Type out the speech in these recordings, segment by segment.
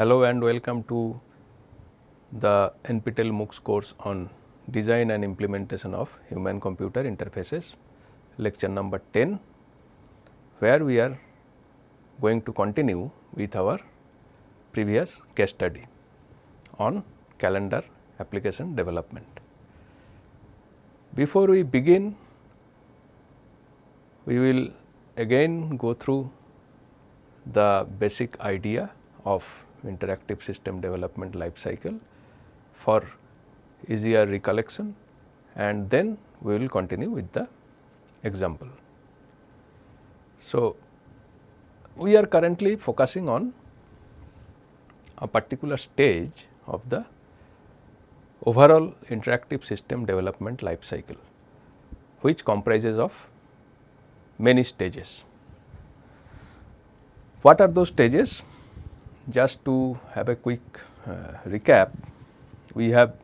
Hello and welcome to the NPTEL MOOCs course on design and implementation of human computer interfaces lecture number 10 where we are going to continue with our previous case study on calendar application development. Before we begin we will again go through the basic idea of interactive system development life cycle for easier recollection and then we will continue with the example. So, we are currently focusing on a particular stage of the overall interactive system development life cycle, which comprises of many stages. What are those stages? Just to have a quick uh, recap, we have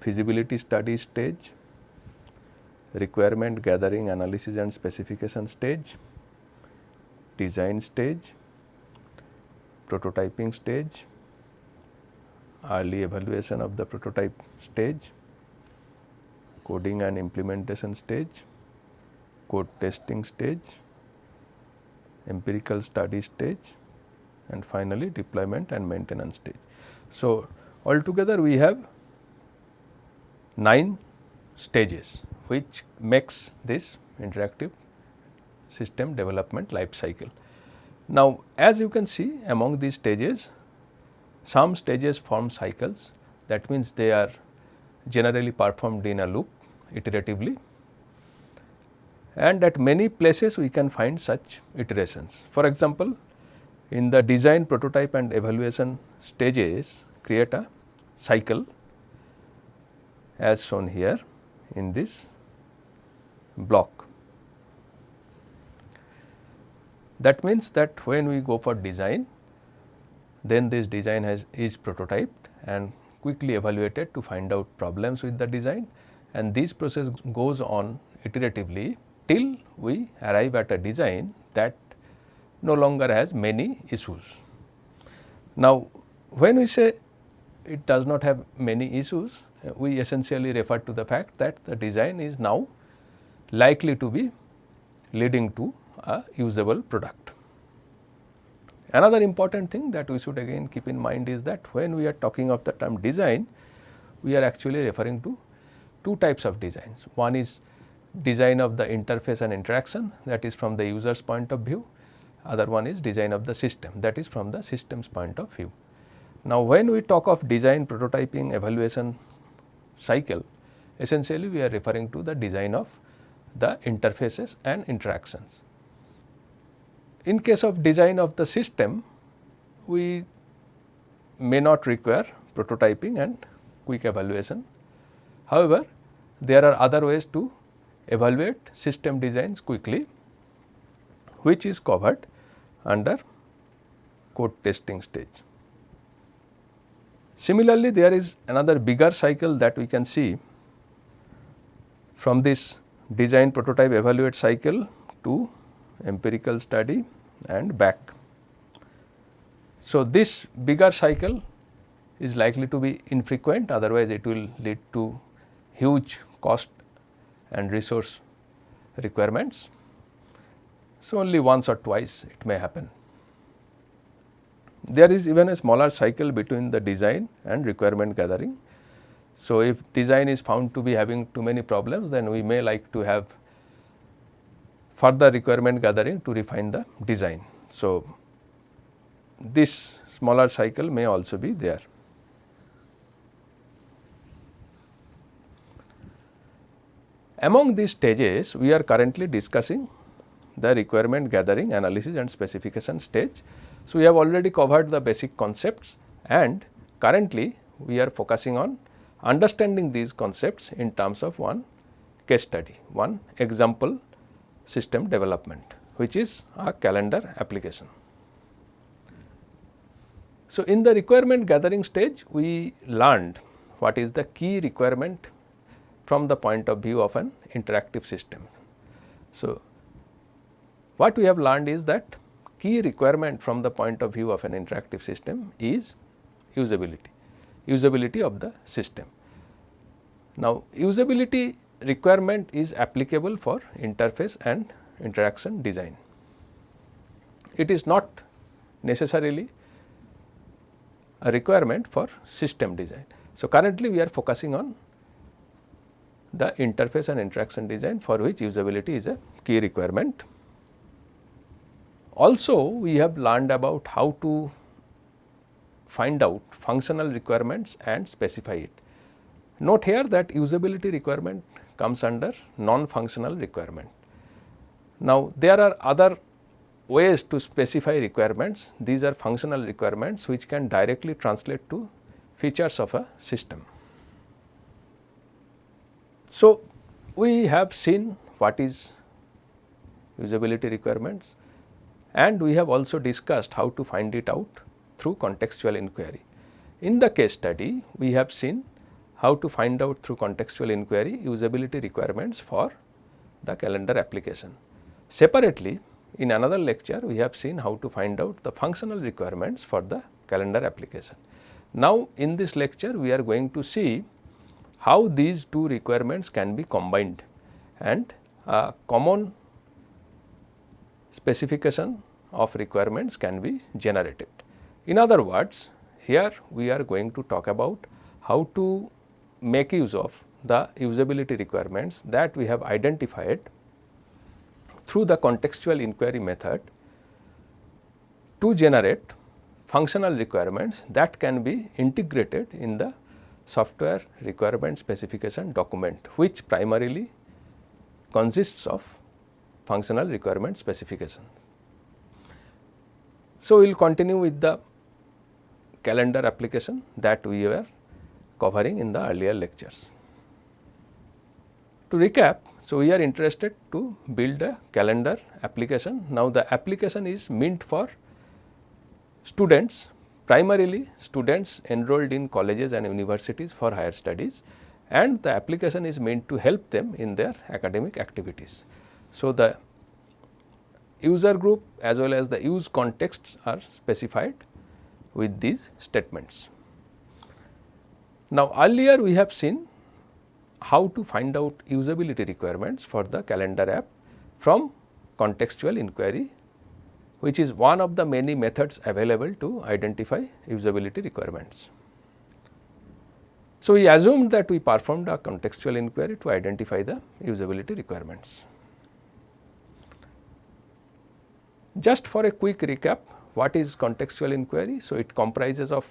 feasibility study stage, requirement gathering analysis and specification stage, design stage, prototyping stage, early evaluation of the prototype stage, coding and implementation stage, code testing stage, empirical study stage and finally deployment and maintenance stage. So, altogether we have 9 stages which makes this interactive system development life cycle. Now, as you can see among these stages some stages form cycles that means they are generally performed in a loop iteratively and at many places we can find such iterations. For example, in the design prototype and evaluation stages create a cycle as shown here in this block. That means that when we go for design then this design has is prototyped and quickly evaluated to find out problems with the design and this process goes on iteratively till we arrive at a design that no longer has many issues. Now, when we say it does not have many issues, uh, we essentially refer to the fact that the design is now likely to be leading to a usable product. Another important thing that we should again keep in mind is that when we are talking of the term design, we are actually referring to two types of designs. One is design of the interface and interaction that is from the user's point of view, other one is design of the system that is from the system's point of view. Now, when we talk of design, prototyping, evaluation cycle, essentially we are referring to the design of the interfaces and interactions. In case of design of the system, we may not require prototyping and quick evaluation. However, there are other ways to evaluate system designs quickly, which is covered under code testing stage. Similarly, there is another bigger cycle that we can see from this design prototype evaluate cycle to empirical study and back. So, this bigger cycle is likely to be infrequent otherwise it will lead to huge cost and resource requirements. So, only once or twice it may happen. There is even a smaller cycle between the design and requirement gathering. So, if design is found to be having too many problems then we may like to have further requirement gathering to refine the design. So, this smaller cycle may also be there. Among these stages, we are currently discussing the requirement gathering, analysis and specification stage. So, we have already covered the basic concepts and currently we are focusing on understanding these concepts in terms of one case study, one example system development which is a calendar application. So, in the requirement gathering stage we learned what is the key requirement from the point of view of an interactive system. So, what we have learned is that key requirement from the point of view of an interactive system is usability, usability of the system. Now, usability requirement is applicable for interface and interaction design. It is not necessarily a requirement for system design. So, currently we are focusing on the interface and interaction design for which usability is a key requirement. Also we have learned about how to find out functional requirements and specify it. Note here that usability requirement comes under non-functional requirement. Now, there are other ways to specify requirements, these are functional requirements which can directly translate to features of a system. So, we have seen what is usability requirements and we have also discussed how to find it out through contextual inquiry. In the case study, we have seen how to find out through contextual inquiry usability requirements for the calendar application. Separately, in another lecture, we have seen how to find out the functional requirements for the calendar application. Now, in this lecture, we are going to see how these two requirements can be combined and a common specification of requirements can be generated. In other words, here we are going to talk about how to make use of the usability requirements that we have identified through the contextual inquiry method to generate functional requirements that can be integrated in the software requirement specification document which primarily consists of functional requirement specification. So, we will continue with the calendar application that we were covering in the earlier lectures. To recap, so we are interested to build a calendar application. Now, the application is meant for students primarily students enrolled in colleges and universities for higher studies and the application is meant to help them in their academic activities. So, the user group as well as the use contexts are specified with these statements. Now, earlier we have seen how to find out usability requirements for the calendar app from contextual inquiry which is one of the many methods available to identify usability requirements. So, we assumed that we performed a contextual inquiry to identify the usability requirements. Just for a quick recap, what is contextual inquiry? So, it comprises of,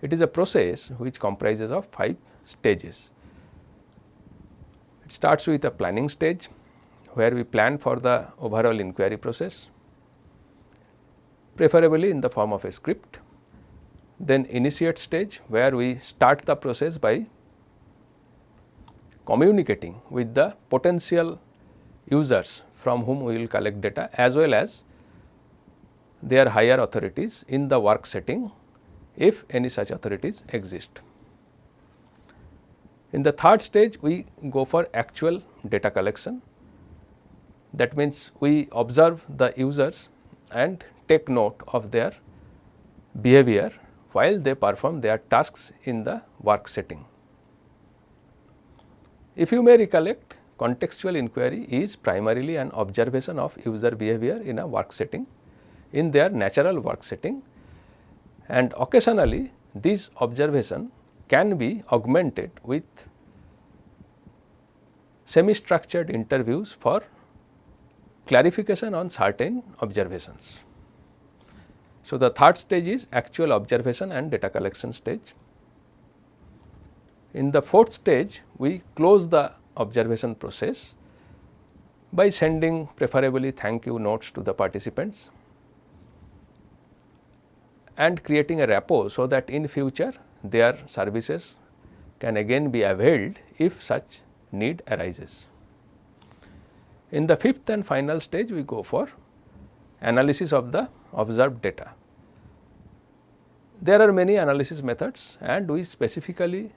it is a process which comprises of 5 stages. It starts with a planning stage, where we plan for the overall inquiry process preferably in the form of a script. Then initiate stage where we start the process by communicating with the potential users from whom we will collect data as well as their higher authorities in the work setting if any such authorities exist. In the third stage we go for actual data collection that means we observe the users and take note of their behavior while they perform their tasks in the work setting. If you may recollect, contextual inquiry is primarily an observation of user behavior in a work setting in their natural work setting and occasionally this observation can be augmented with semi structured interviews for clarification on certain observations. So, the third stage is actual observation and data collection stage. In the fourth stage, we close the observation process by sending preferably thank you notes to the participants and creating a rapport so that in future their services can again be availed if such need arises. In the fifth and final stage, we go for analysis of the observed data. There are many analysis methods and we specifically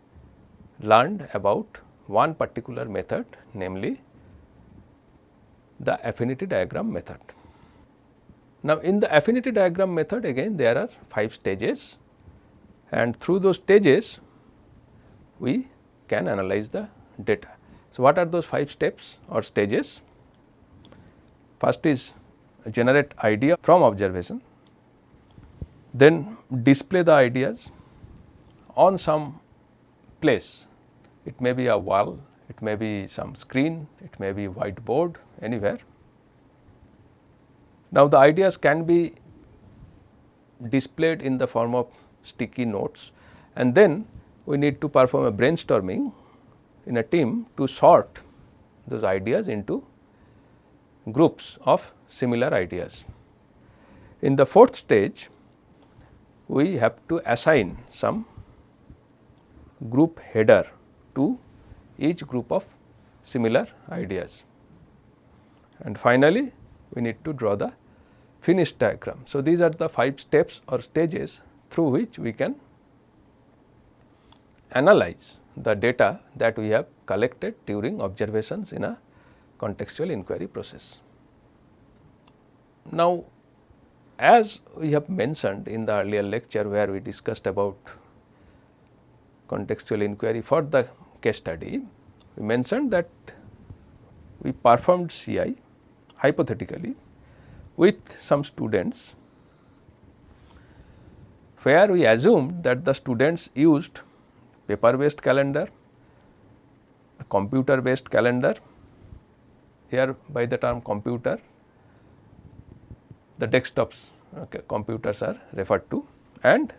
learned about one particular method namely the affinity diagram method. Now, in the affinity diagram method again there are 5 stages and through those stages we can analyze the data. So, what are those 5 steps or stages? First is generate idea from observation, then display the ideas on some place. It may be a wall, it may be some screen, it may be whiteboard anywhere. Now, the ideas can be displayed in the form of sticky notes and then we need to perform a brainstorming in a team to sort those ideas into groups of similar ideas. In the fourth stage, we have to assign some group header to each group of similar ideas. And finally, we need to draw the finished diagram. So, these are the 5 steps or stages through which we can analyze the data that we have collected during observations in a contextual inquiry process. Now, as we have mentioned in the earlier lecture where we discussed about contextual inquiry for the case study, we mentioned that we performed CI hypothetically with some students where we assumed that the students used paper based calendar, a computer based calendar, here by the term computer the desktops okay, computers are referred to and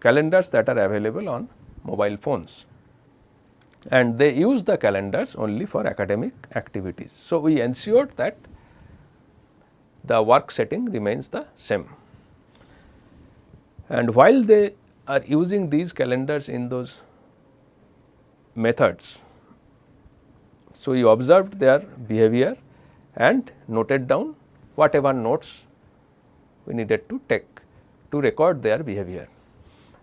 calendars that are available on mobile phones and they use the calendars only for academic activities. So, we ensured that the work setting remains the same and while they are using these calendars in those methods. So, we observed their behavior and noted down whatever notes we needed to take to record their behavior.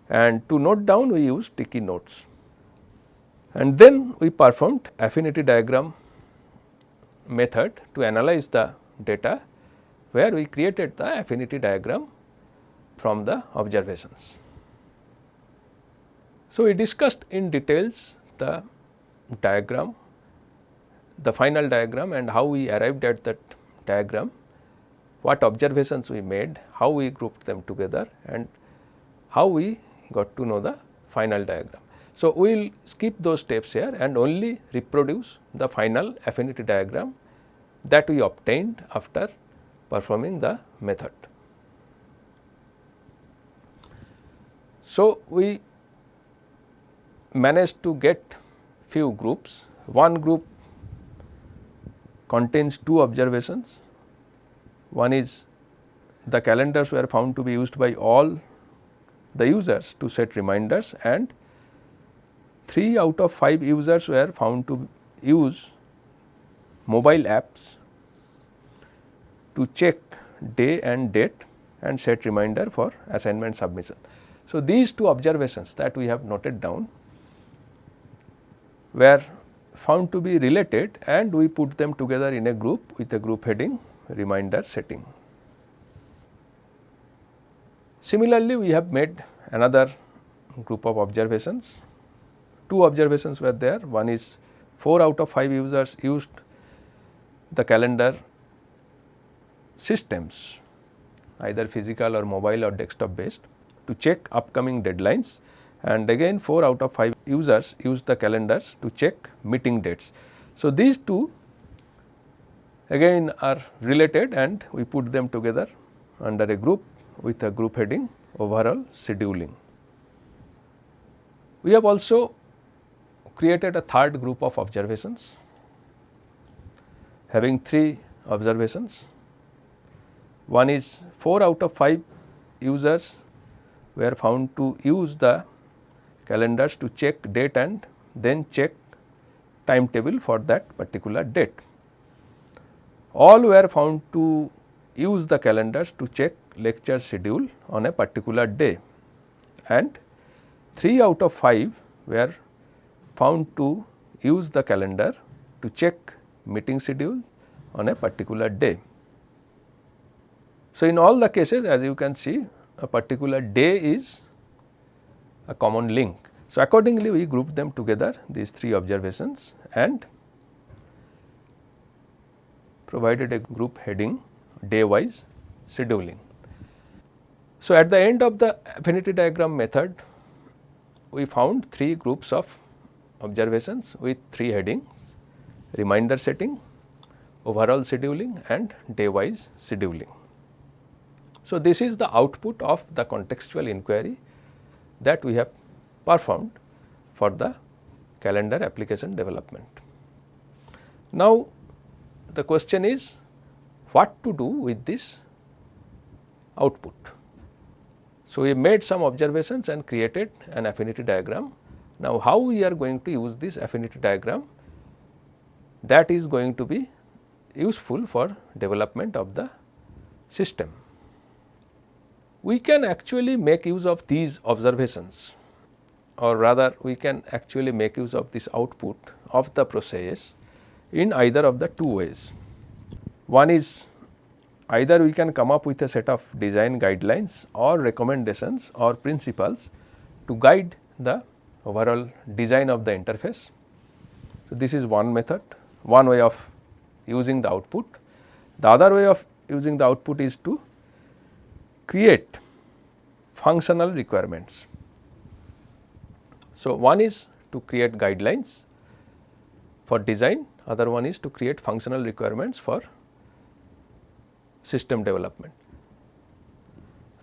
And to note down we use sticky notes. And then we performed affinity diagram method to analyze the data where we created the affinity diagram from the observations. So, we discussed in details the diagram, the final diagram and how we arrived at that diagram what observations we made, how we grouped them together and how we got to know the final diagram. So, we will skip those steps here and only reproduce the final affinity diagram that we obtained after performing the method. So, we managed to get few groups. One group contains two observations one is the calendars were found to be used by all the users to set reminders and 3 out of 5 users were found to use mobile apps to check day and date and set reminder for assignment submission. So, these two observations that we have noted down were found to be related and we put them together in a group with a group heading reminder setting. Similarly, we have made another group of observations. Two observations were there. One is 4 out of 5 users used the calendar systems either physical or mobile or desktop based to check upcoming deadlines and again 4 out of 5 users use the calendars to check meeting dates. So, these two again are related and we put them together under a group with a group heading overall scheduling. We have also created a third group of observations having three observations. One is 4 out of 5 users were found to use the calendars to check date and then check timetable for that particular date all were found to use the calendars to check lecture schedule on a particular day and 3 out of 5 were found to use the calendar to check meeting schedule on a particular day. So, in all the cases as you can see a particular day is a common link. So, accordingly we group them together these three observations and provided a group heading day wise scheduling. So, at the end of the affinity diagram method we found three groups of observations with three headings reminder setting, overall scheduling and day wise scheduling. So, this is the output of the contextual inquiry that we have performed for the calendar application development. Now, the question is what to do with this output. So, we made some observations and created an affinity diagram. Now, how we are going to use this affinity diagram that is going to be useful for development of the system. We can actually make use of these observations or rather we can actually make use of this output of the process in either of the two ways. One is either we can come up with a set of design guidelines or recommendations or principles to guide the overall design of the interface. So, this is one method one way of using the output. The other way of using the output is to create functional requirements. So, one is to create guidelines for design, other one is to create functional requirements for system development.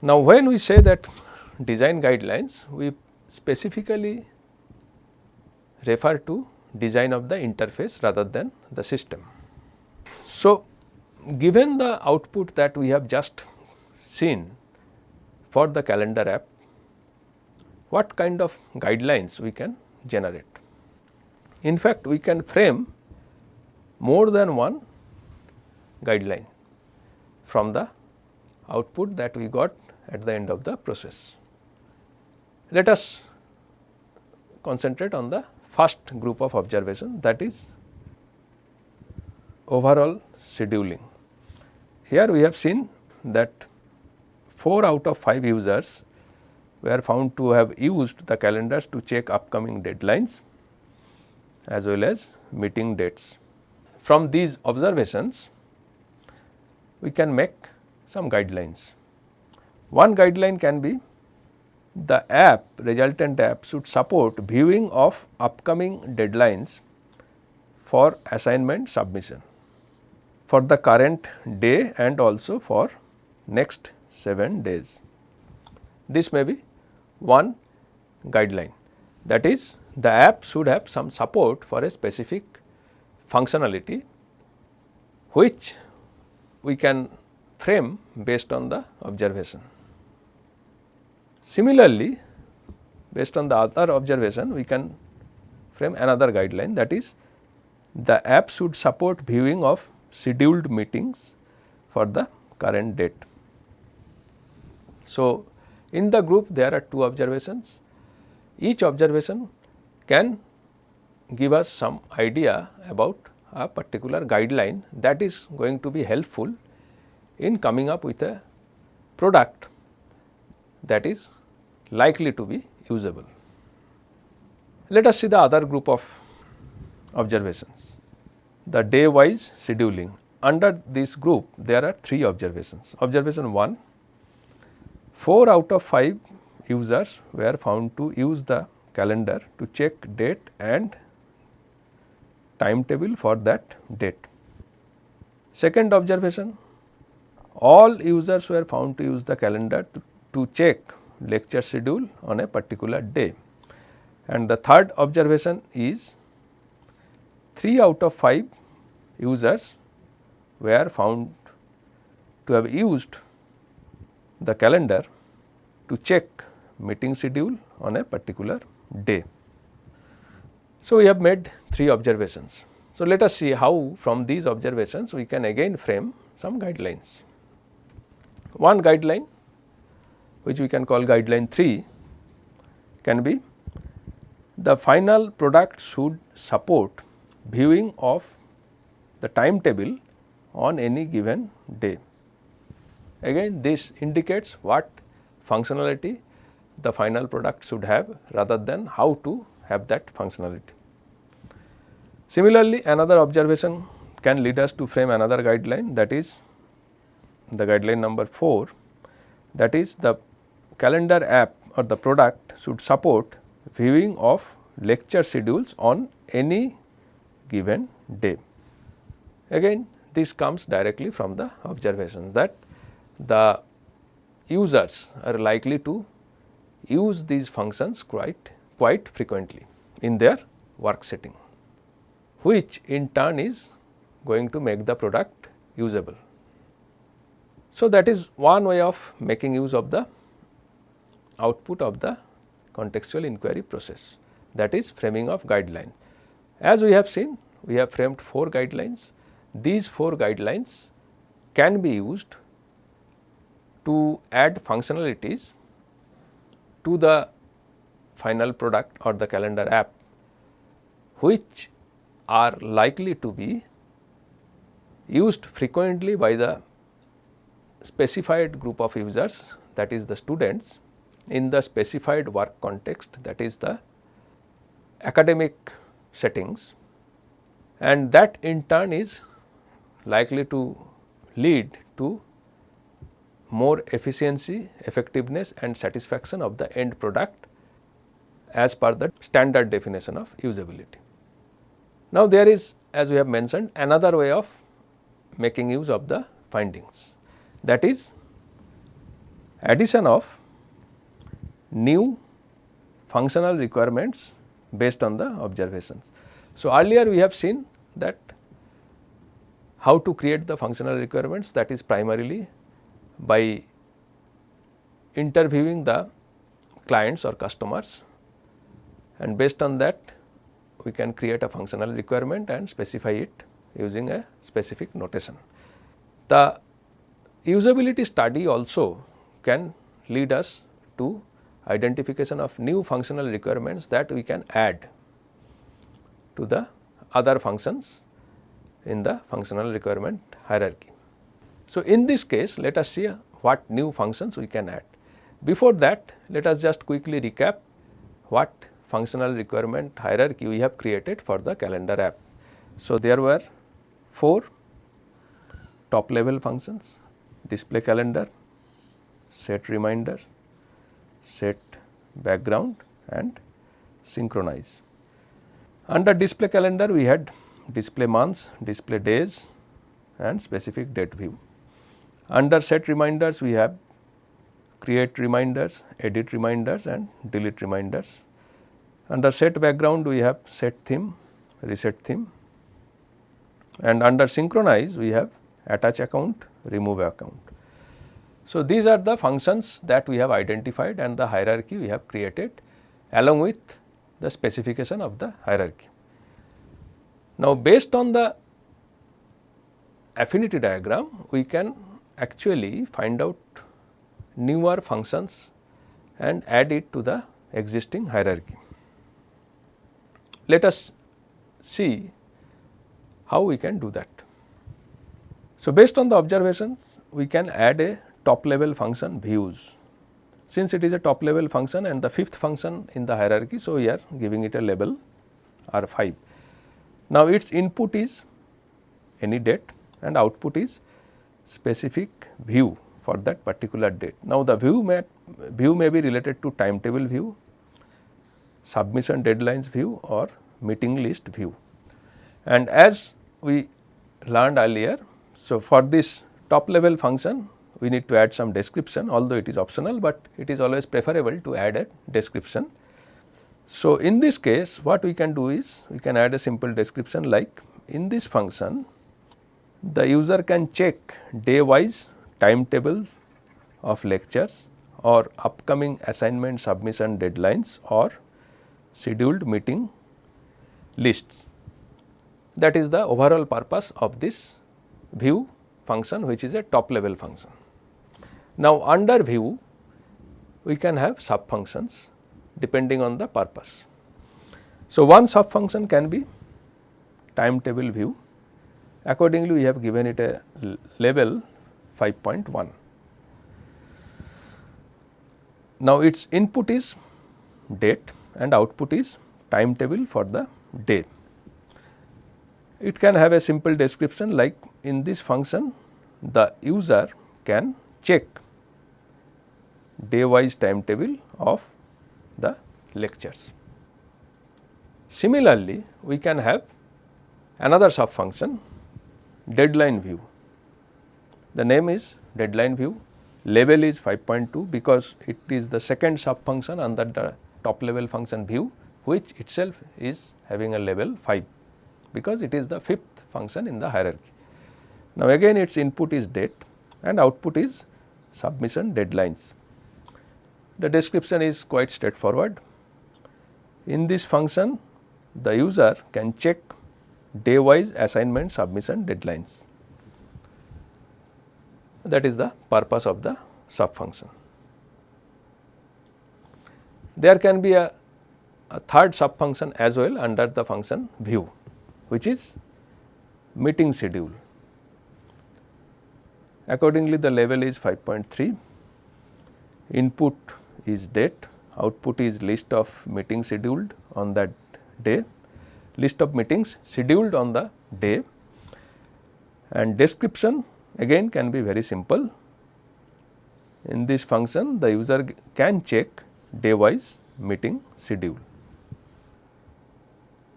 Now, when we say that design guidelines, we specifically refer to design of the interface rather than the system. So, given the output that we have just seen for the calendar app, what kind of guidelines we can generate. In fact, we can frame more than one guideline from the output that we got at the end of the process. Let us concentrate on the first group of observation that is overall scheduling. Here we have seen that 4 out of 5 users were found to have used the calendars to check upcoming deadlines as well as meeting dates. From these observations, we can make some guidelines. One guideline can be the app resultant app should support viewing of upcoming deadlines for assignment submission for the current day and also for next 7 days. This may be one guideline that is the app should have some support for a specific functionality which we can frame based on the observation. Similarly, based on the other observation we can frame another guideline that is the app should support viewing of scheduled meetings for the current date. So, in the group there are two observations each observation can give us some idea about a particular guideline that is going to be helpful in coming up with a product that is likely to be usable. Let us see the other group of observations, the day wise scheduling. Under this group there are three observations. Observation 1, 4 out of 5 users were found to use the calendar to check date and timetable for that date. Second observation, all users were found to use the calendar to, to check lecture schedule on a particular day. And the third observation is 3 out of 5 users were found to have used the calendar to check meeting schedule on a particular day. So, we have made three observations. So, let us see how from these observations we can again frame some guidelines. One guideline which we can call guideline 3 can be the final product should support viewing of the timetable on any given day. Again this indicates what functionality the final product should have rather than how to have that functionality. Similarly, another observation can lead us to frame another guideline that is the guideline number 4 that is the calendar app or the product should support viewing of lecture schedules on any given day. Again this comes directly from the observations that the users are likely to use these functions quite quite frequently in their work setting which in turn is going to make the product usable. So, that is one way of making use of the output of the contextual inquiry process that is framing of guideline. As we have seen we have framed 4 guidelines. These 4 guidelines can be used to add functionalities to the final product or the calendar app which are likely to be used frequently by the specified group of users that is the students in the specified work context that is the academic settings. And that in turn is likely to lead to more efficiency, effectiveness and satisfaction of the end product as per the standard definition of usability. Now, there is as we have mentioned another way of making use of the findings that is addition of new functional requirements based on the observations. So, earlier we have seen that how to create the functional requirements that is primarily by interviewing the clients or customers and based on that we can create a functional requirement and specify it using a specific notation. The usability study also can lead us to identification of new functional requirements that we can add to the other functions in the functional requirement hierarchy. So, in this case let us see what new functions we can add. Before that let us just quickly recap what functional requirement hierarchy we have created for the calendar app. So, there were 4 top level functions display calendar, set reminder, set background and synchronize. Under display calendar we had display months, display days and specific date view. Under set reminders we have create reminders, edit reminders and delete reminders. Under set background we have set theme, reset theme and under synchronize we have attach account, remove account. So, these are the functions that we have identified and the hierarchy we have created along with the specification of the hierarchy. Now, based on the affinity diagram we can actually find out newer functions and add it to the existing hierarchy. Let us see how we can do that. So, based on the observations we can add a top level function views. Since it is a top level function and the fifth function in the hierarchy, so we are giving it a label R 5. Now, its input is any date and output is specific view for that particular date. Now, the view may view may be related to timetable view, submission deadlines view or meeting list view. And as we learned earlier so, for this top level function we need to add some description although it is optional, but it is always preferable to add a description. So, in this case what we can do is we can add a simple description like in this function the user can check day wise timetables of lectures or upcoming assignment submission deadlines or scheduled meeting list. That is the overall purpose of this view function which is a top level function. Now, under view we can have sub functions depending on the purpose. So, one sub function can be timetable view accordingly we have given it a level 5.1. Now, its input is date and output is timetable for the day. It can have a simple description like in this function the user can check day wise timetable of the lectures. Similarly, we can have another sub function deadline view. The name is deadline view, level is 5.2 because it is the second sub function under the top level function view which itself is having a level 5 because it is the fifth function in the hierarchy. Now, again its input is date and output is submission deadlines. The description is quite straightforward. In this function the user can check day wise assignment submission deadlines. That is the purpose of the sub function. There can be a, a third sub function as well under the function view which is meeting schedule. Accordingly, the level is 5.3, input is date, output is list of meetings scheduled on that day, list of meetings scheduled on the day and description again can be very simple. In this function the user can check day wise meeting schedule.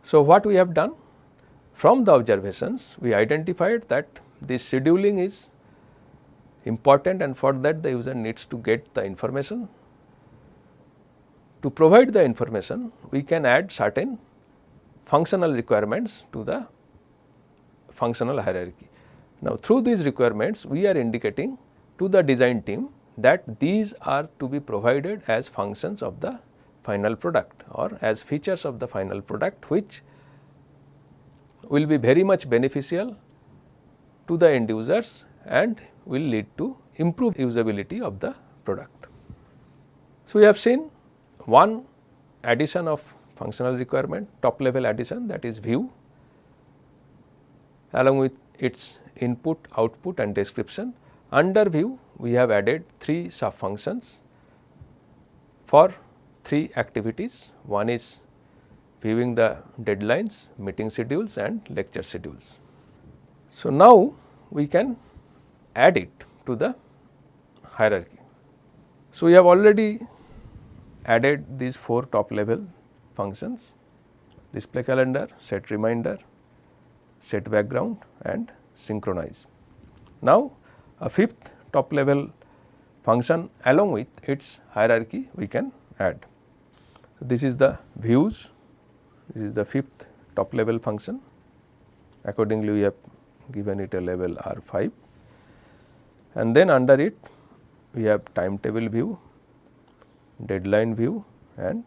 So, what we have done? From the observations we identified that this scheduling is important and for that the user needs to get the information. To provide the information we can add certain functional requirements to the functional hierarchy. Now, through these requirements we are indicating to the design team that these are to be provided as functions of the final product or as features of the final product which will be very much beneficial to the end users and will lead to improved usability of the product. So, we have seen one addition of functional requirement top level addition that is view along with its input, output and description. Under view we have added three sub functions for three activities. One is viewing the deadlines, meeting schedules and lecture schedules. So, now we can add it to the hierarchy. So, we have already added these four top level functions display calendar, set reminder, set background and synchronize. Now, a fifth top level function along with its hierarchy we can add. So, this is the views, this is the fifth top level function accordingly we have given it a level R 5 and then under it we have timetable view, deadline view and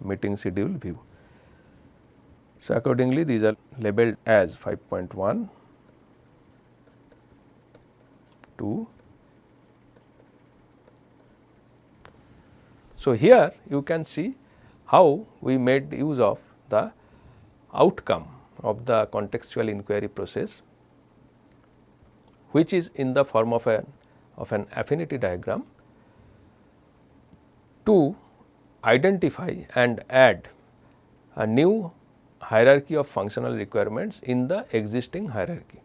meeting schedule view. So, accordingly these are labeled as 5.1, 2. So, here you can see how we made use of the outcome of the contextual inquiry process which is in the form of an of an affinity diagram to identify and add a new hierarchy of functional requirements in the existing hierarchy.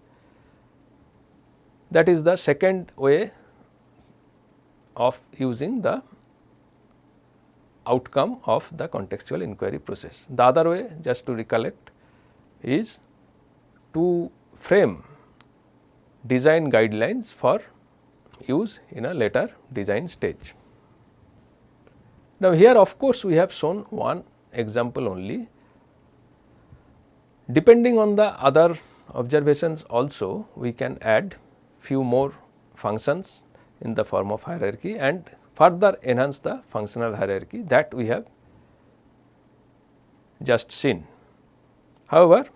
That is the second way of using the outcome of the contextual inquiry process. The other way just to recollect is to frame design guidelines for use in a later design stage. Now, here of course, we have shown one example only. Depending on the other observations also we can add few more functions in the form of hierarchy and further enhance the functional hierarchy that we have just seen. However,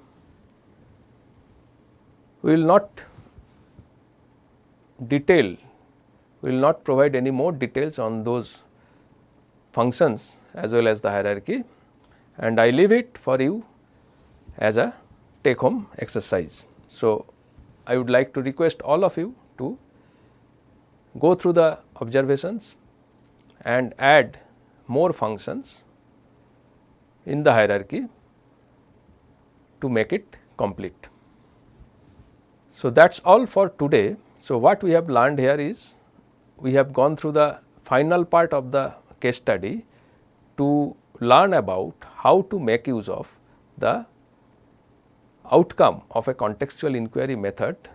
we will not detail, we will not provide any more details on those functions as well as the hierarchy and I leave it for you as a take home exercise. So, I would like to request all of you to go through the observations and add more functions in the hierarchy to make it complete. So, that is all for today. So, what we have learned here is we have gone through the final part of the case study to learn about how to make use of the outcome of a contextual inquiry method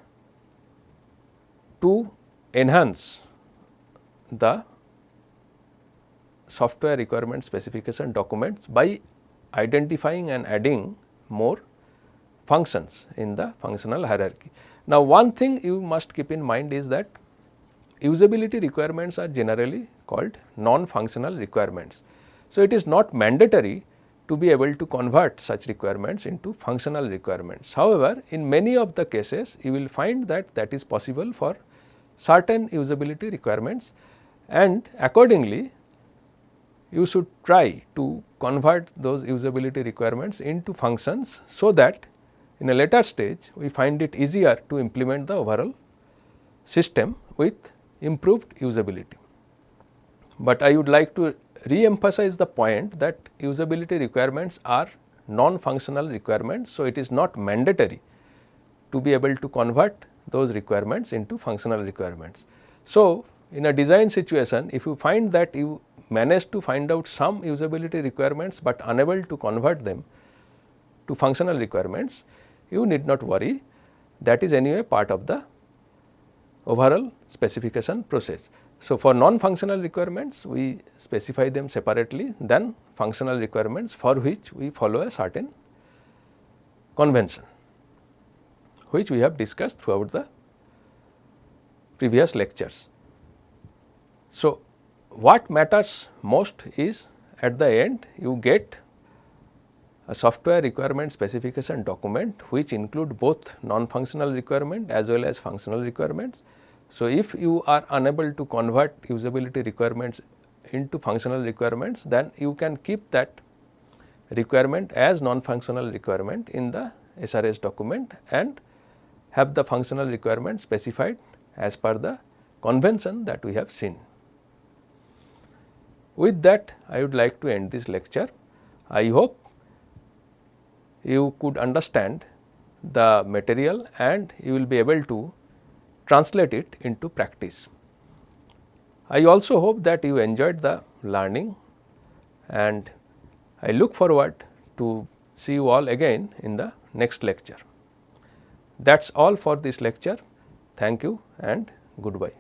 to enhance the software requirement specification documents by identifying and adding more functions in the functional hierarchy. Now, one thing you must keep in mind is that usability requirements are generally called non-functional requirements. So, it is not mandatory to be able to convert such requirements into functional requirements. However, in many of the cases you will find that that is possible for certain usability requirements and accordingly you should try to convert those usability requirements into functions so that in a later stage we find it easier to implement the overall system with improved usability. But I would like to re-emphasize the point that usability requirements are non-functional requirements. So, it is not mandatory to be able to convert those requirements into functional requirements. So, in a design situation if you find that you manage to find out some usability requirements, but unable to convert them to functional requirements, you need not worry that is anyway part of the overall specification process. So, for non-functional requirements we specify them separately than functional requirements for which we follow a certain convention which we have discussed throughout the previous lectures. So, what matters most is at the end you get a software requirement specification document which include both non-functional requirement as well as functional requirements. So, if you are unable to convert usability requirements into functional requirements then you can keep that requirement as non-functional requirement in the SRS document and have the functional requirement specified as per the convention that we have seen. With that I would like to end this lecture. I hope you could understand the material and you will be able to translate it into practice. I also hope that you enjoyed the learning and I look forward to see you all again in the next lecture. That is all for this lecture. Thank you and goodbye.